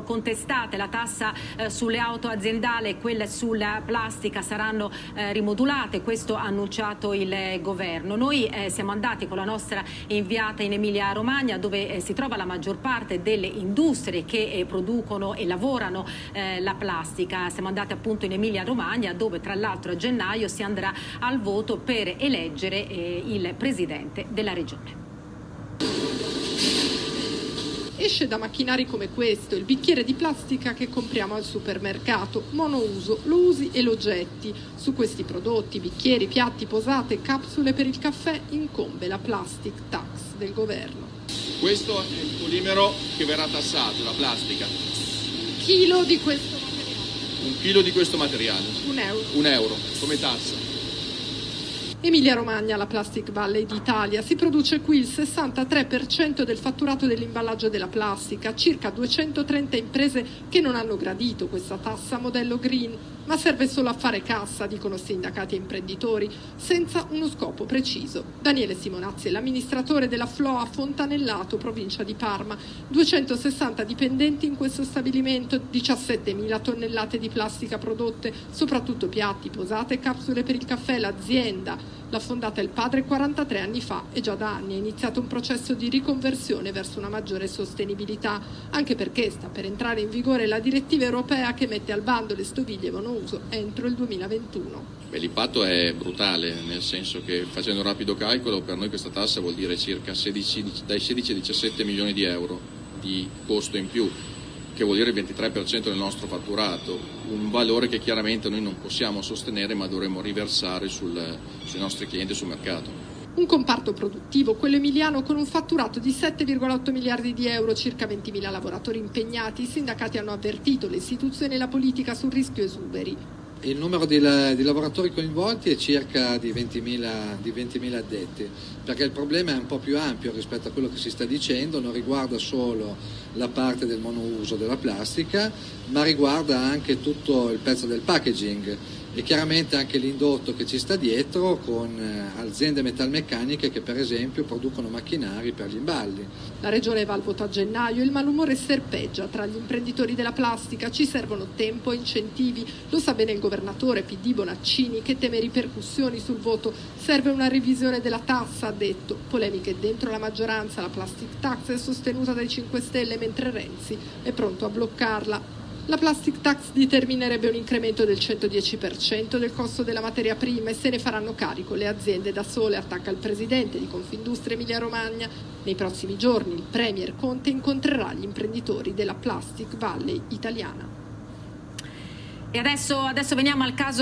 sono contestate, la tassa eh, sulle auto aziendali e quelle sulla plastica saranno eh, rimodulate, questo ha annunciato il governo. Noi eh, siamo andati con la nostra inviata in Emilia Romagna dove eh, si trova la maggior parte delle industrie che eh, producono e lavorano la plastica. Siamo andati appunto in Emilia Romagna dove tra l'altro a gennaio si andrà al voto per eleggere il presidente della regione. Esce da macchinari come questo, il bicchiere di plastica che compriamo al supermercato, monouso, lo usi e lo getti. Su questi prodotti, bicchieri, piatti, posate, capsule per il caffè, incombe la plastic tax del governo. Questo è il polimero che verrà tassato, la plastica. Chilo di questo materiale. Un chilo di questo materiale. Un euro. Un euro, come tassa. Emilia Romagna, la Plastic Valley d'Italia, si produce qui il 63% del fatturato dell'imballaggio della plastica, circa 230 imprese che non hanno gradito questa tassa modello green, ma serve solo a fare cassa, dicono sindacati e imprenditori, senza uno scopo preciso. Daniele Simonazzi è l'amministratore della Floa Fontanellato, provincia di Parma, 260 dipendenti in questo stabilimento, 17.000 tonnellate di plastica prodotte, soprattutto piatti, posate e capsule per il caffè, l'azienda L'ha fondata il padre 43 anni fa e già da anni è iniziato un processo di riconversione verso una maggiore sostenibilità, anche perché sta per entrare in vigore la direttiva europea che mette al bando le stoviglie monouso entro il 2021. l'impatto è brutale, nel senso che facendo un rapido calcolo per noi questa tassa vuol dire circa 16, dai 16 ai 17 milioni di euro di costo in più che vuol dire il 23% del nostro fatturato, un valore che chiaramente noi non possiamo sostenere ma dovremmo riversare sul, sui nostri clienti e sul mercato. Un comparto produttivo, quello emiliano, con un fatturato di 7,8 miliardi di euro, circa 20.000 lavoratori impegnati. I sindacati hanno avvertito le istituzioni e la politica sul rischio esuberi. Il numero di, di, lavoratori coinvolti è circa di 20.000, di 20.000 addetti, perché il problema è un po' più ampio rispetto a quello che si sta dicendo, non riguarda solo la parte del monouso della plastica, ma riguarda anche tutto il pezzo del packaging e chiaramente anche l'indotto che ci sta dietro con eh, aziende metalmeccaniche che per esempio producono macchinari per gli imballi. La regione va al voto a gennaio, il malumore serpeggia tra gli imprenditori della plastica, ci servono tempo e incentivi, lo sa bene il governatore PD Bonaccini che teme ripercussioni sul voto, serve una revisione della tassa, ha detto, polemiche dentro la maggioranza, la plastic tax è sostenuta dai 5 Stelle mentre Renzi è pronto a bloccarla. La plastic tax determinerebbe un incremento del 110% del costo della materia prima e se ne faranno carico le aziende da sole, attacca il presidente di Confindustria Emilia Romagna. Nei prossimi giorni il Premier Conte incontrerà gli imprenditori della Plastic Valley italiana. E adesso, adesso veniamo al caso